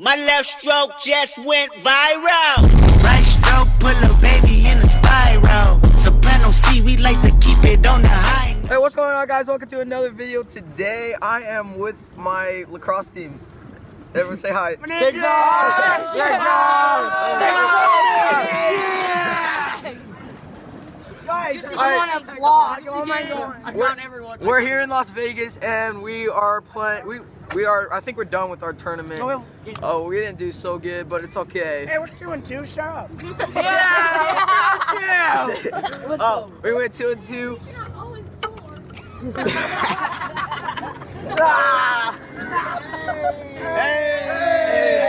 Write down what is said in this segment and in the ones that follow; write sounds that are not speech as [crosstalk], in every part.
My left stroke just went viral. Right stroke, put a baby in a spiral. Soprano C, we like to keep it on the high. Hey, what's going on, guys? Welcome to another video. Today, I am with my lacrosse team. Everyone say hi. Just Alright. on a vlog. Oh my god. We're- We're here in Las Vegas, and we are playing. We we are. I think we're done with our tournament. Oh, Oh, we didn't do so good, but it's okay. Hey, we're doing two. Shut [laughs] up. [laughs] Yeah. [laughs] oh, we went two and two.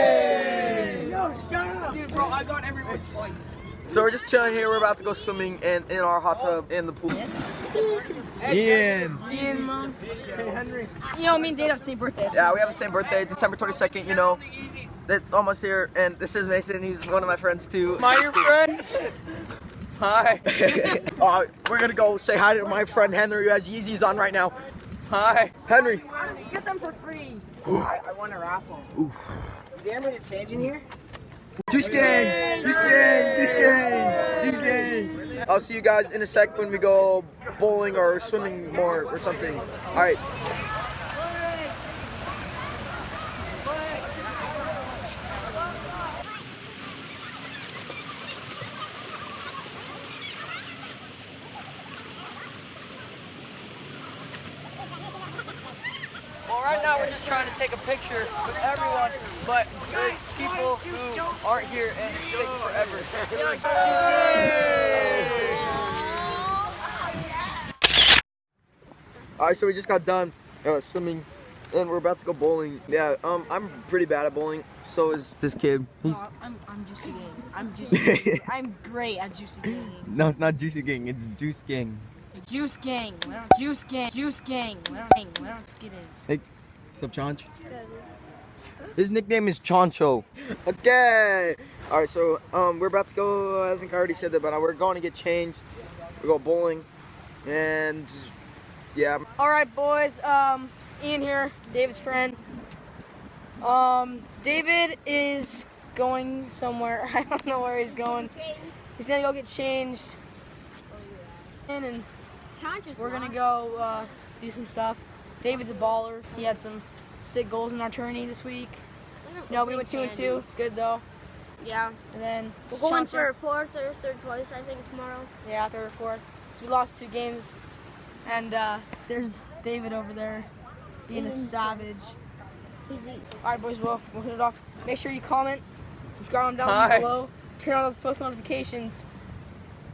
Yo, shut up. Dude, bro, I got everyone sliced. So we're just chilling here. We're about to go swimming in in our hot tub in the pool. Ian. Ian, mom. Hey, You know, me and Dave have the same birthday. Yeah, we have the same birthday, December 22nd. You know, it's almost here. And this is Mason. He's one of my friends too. My your friend. Hi. [laughs] [laughs] uh, we're gonna go say hi to my friend Henry who has Yeezys on right now. Hi. Henry. Get them for free. I, I won a raffle. Is there anybody to change in here? Juice gang. Juice gang. Juice gang. Juice gang. I'll see you guys in a sec when we go bowling or swimming more or something. All right. Well, right now we're just trying to take a picture with everyone, but there's people who aren't here and it takes forever. Alright, so we just got done uh, swimming and we're about to go bowling. Yeah, um, I'm pretty bad at bowling. So is this kid. He's I'm, I'm Juicy Gang. I'm [laughs] Juicy Gang. I'm great at Juicy Gang. No, it's not Juicy Gang. It's Juice Gang. Juice Gang. Juice Gang. Juice Gang. Whatever. Whatever the fuck it is. Hey, what's up, Chonch? His nickname is Choncho. Okay. Alright, so um, we're about to go. I think I already said that, but we're going to get changed. We go bowling, and yeah, All right, boys. Um, it's Ian here, David's friend. Um, David is going somewhere. [laughs] I don't know where he's going. He's gonna go get changed, and, and we're gonna go uh, do some stuff. David's a baller. He had some sick goals in our tourney this week. No, we went two and two. It's good though. Yeah. And then We're going Chomper. for fourth or third place, I think, tomorrow. Yeah, third or fourth. So we lost two games. And uh, there's David over there being a savage. He's easy. All right, boys, we'll, we'll hit it off. Make sure you comment, subscribe down Hi. below, turn on those post notifications,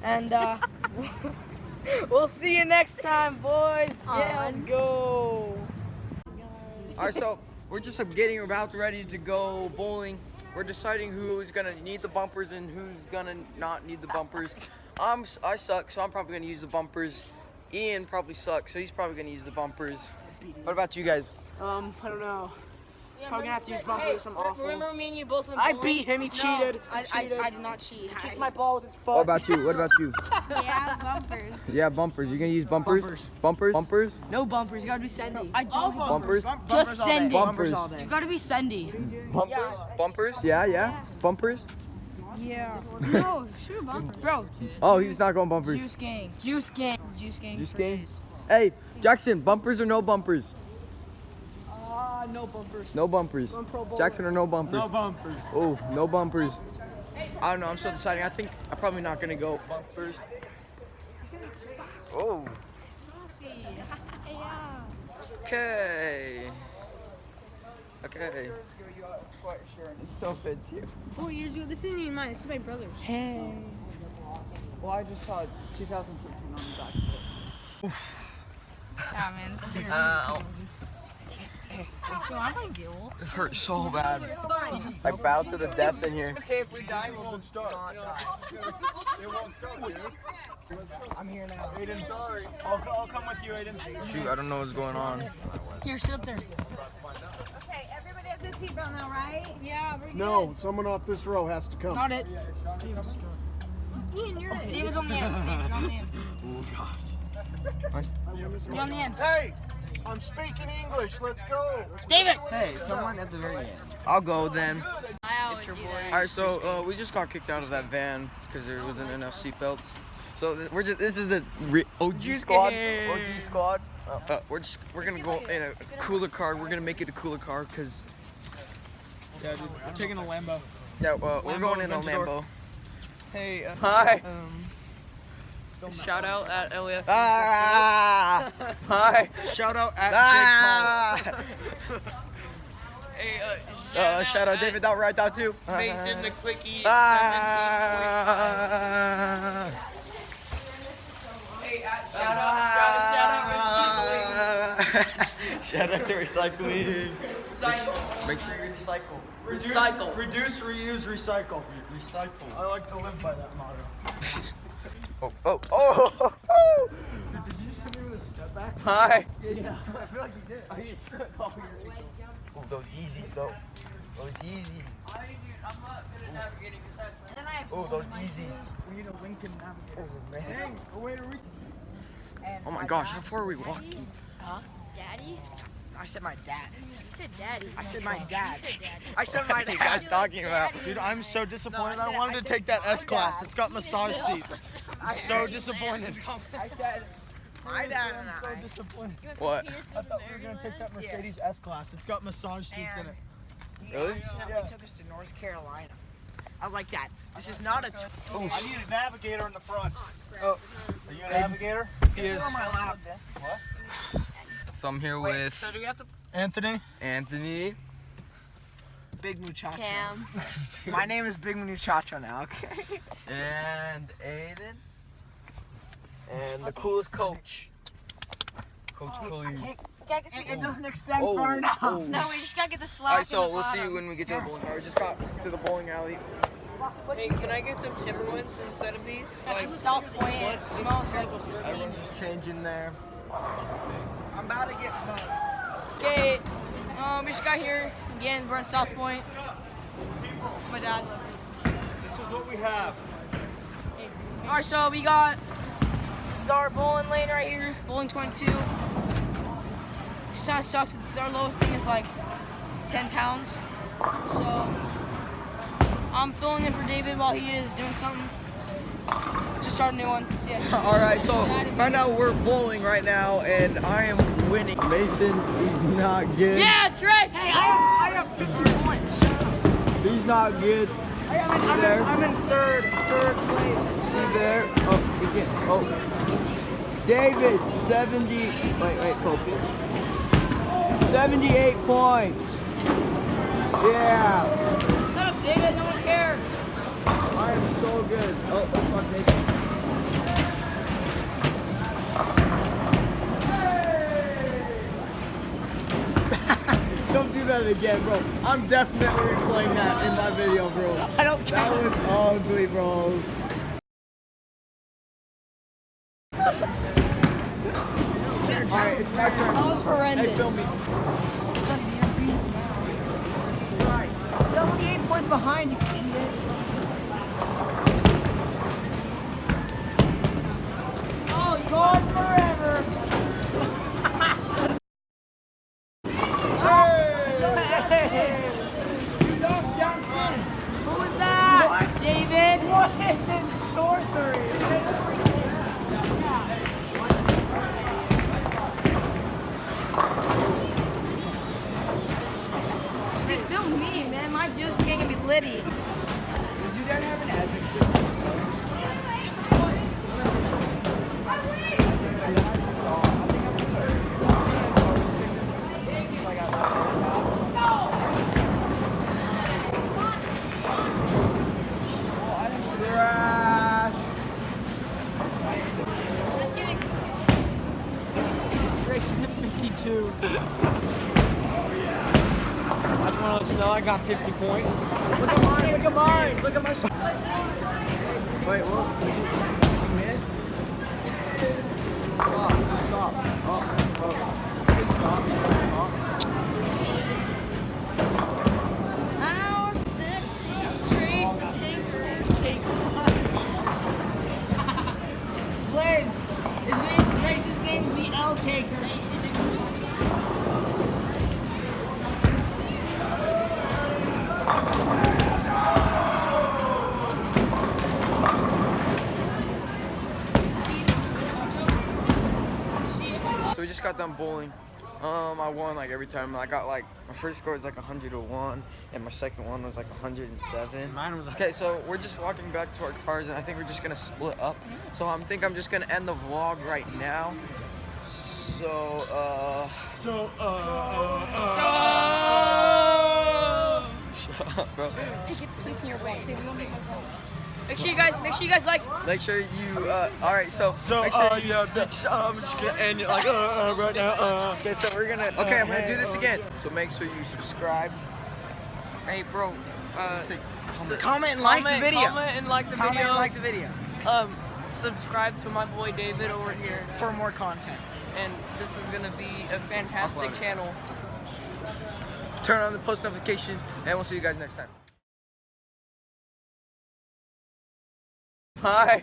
and uh, [laughs] we'll see you next time, boys. Yeah, let's go. Alright, so we're just getting about ready to go bowling. We're deciding who's gonna need the bumpers and who's gonna not need the bumpers. I'm I suck, so I'm probably gonna use the bumpers. Ian probably sucks, so he's probably gonna use the bumpers. What about you guys? Um, I don't know. Probably gonna have to use bumpers. I'm awful. Remember me and you both went I bowling? beat him, he No, cheated. I, I. I did not cheat. He Kicked my ball with his foot. What about you? What about you? [laughs] Yeah, bumpers. Yeah, bumpers. You gonna use bumpers? Bumpers. Bumpers? Bumpers? No bumpers. You gotta be Sendy. I just Bumpers? Just send it. Bumpers. You gotta be Sendy. Bumpers? Bumpers? Yeah, yeah. Bumpers? Yeah. no, shoot bumper. Bro, Oh, he's not going bumpers. Juice Gang. Juice Gang. Juice Gang. Juice for Gang? Hey, Jackson, bumpers or no bumpers? No bumpers. No bumpers. Jackson or no bumpers? No bumpers. Oh, no bumpers. I don't know, I'm still deciding. I think I'm probably not gonna go bumpers. Oh, Saucy. [laughs] okay. Okay. It still fits you. Oh, years ago. This isn't even mine. This is my brother's. Hey. Well, I just saw 2015 on the back. Yeah, man. This is uh, Ow. Yo, I'm gonna get old. It hurts so bad. I bowed to the death in here. Okay, if we die, we'll just start. It won't start, dude. I'm here now. Aiden, sorry. I'll, I'll come with you, Aiden. Shoot, I don't know what's going on. Here, sit up there. Okay, everybody has a seatbelt now, right? Yeah, we're No, someone off this row has to come. Not it. Ian, you're it. David's on the end. David, you're on the end. [laughs] Oh, You're on the end. Hey! I'm speaking English. Let's go. David. Hey, someone at the very end. I'll go then. I always do that. All right, so uh, we just got kicked out of that van because there wasn't enough seatbelts. So th- we're just this is the re- OG squad. OG squad. Uh, uh, we're just we're gonna go in a cooler car. We're gonna make it a cooler car because Yeah, dude. We're taking a Lambo. yeah, uh, we're going in a Lambo. Hey. Uh, Hi. um, Shout out at LAF. Ah! [laughs] Hi. shout out at Ah! Jake Paul. [laughs] hey, uh, uh, shout out David Dot right out too. Mason the Quickie Ah! Shout out, shout out, shout out, Shout out to recycling. recycling. Make sure you recycle. Reduce, Recycle. Reduce, reuse, recycle. Recycle. I like to live by that motto. [laughs] Oh, oh, oh, [laughs] oh. Did you just hit me with a step back? Hi. [laughs] i feel like you [laughs] Oh, Oh, those Yeezys though. Those Yeezys. Oh, those Yeezys. We need a Lincoln Navigator. Oh, man. Hey, a way to reach. Oh my gosh, how far are we walking? Daddy? I said my dad. You said daddy. I said my dad. You said daddy. [laughs] I said What my are you guys dad. talking about? Dude, I'm so disappointed. I said- wanted I to take that S class. dad. It's got massage [laughs] seats. [laughs] I'm So disappointed. I said my dad and I'm so disappointed. What? I thought we were gonna take that Mercedes S class. It's got massage seats in it. He Really? accidentally took us to North Carolina. I like that. This is not a. T- I need a navigator in the front. Oh. oh are you a navigator? Yes. on my lap. So I'm here Wait, with so do we have to? Anthony. Anthony. Big Muchacho. Cam. [laughs] My name is Big Muchacho now. Okay. and Aiden. And the coolest coach. Coach oh, Cooley. It, it doesn't extend Oh, far enough. oh. No, we just gotta get the slap. Alright, so we'll see bottom. when we get to the bowling alley. We just got to the bowling alley. Hey, can I get some Timberlands instead of these? Like South Point. It smells like. Everyone's just changing there. I'm about to get mugged. Okay, um, we just got here again. We're in South Point. It's my dad. This is what we have. All right, so we got this is our bowling lane right here, bowling 22. This kind of sucks. It's our lowest thing is like 10 pounds. So I'm filling in for David while he is doing something. Just start a new one. See ya. [laughs] All right, so right now we're bowling right now, and I am winning. Mason, he's not good. Yeah, Trace. Hey, I have, I have 50 points. He's not good. See there? I'm in third, third place. See there? Oh, we. Oh, David, 70. Wait, wait, focus. 78 points. Yeah, Shut up, David. No one cares. I am so good. Oh, oh fuck, Mason. [laughs] Don't do that again, bro. I'm definitely replaying that in my video, bro. I don't care. That was ugly, bro. Alright, it's my turn. That was horrendous. Hey, film me. You're only eight points behind, you juice is gonna be litty. Does your dad have an admin system? Crash. Let's get it. Trace is at 52. [laughs] I just want to let you know I got 50 points. Look at mine. Look at mine. Look at my. Wait, what? Missed? Stop. Stop. Oh, oh. Stop. Got done bowling. Um, I won like every time. I got like my first score was like 101, and my second one was like 107. Mine was Okay, so we're just walking back to our cars, and I think we're just gonna split up. So I think I'm just gonna end the vlog right now. So, uh, So, uh, uh, uh. shut up, bro. Hey, get the police in your box. Hey, we won't make my phone. Make sure you guys, make sure you guys like. Make sure you, uh, all right. So, So, make sure uh, you. yeah, su- bitch, I'm just gonna end it like, uh, uh, right now, uh. Okay, so we're gonna. Okay, I'm gonna do this again. So make sure you subscribe. Hey, bro. Uh, su- Comment and like the video. Comment and like the Comment video. and like the video Um, subscribe to my boy David over here. for more content. And this is gonna be a fantastic channel. Turn on the post notifications, and we'll see you guys next time. Hi.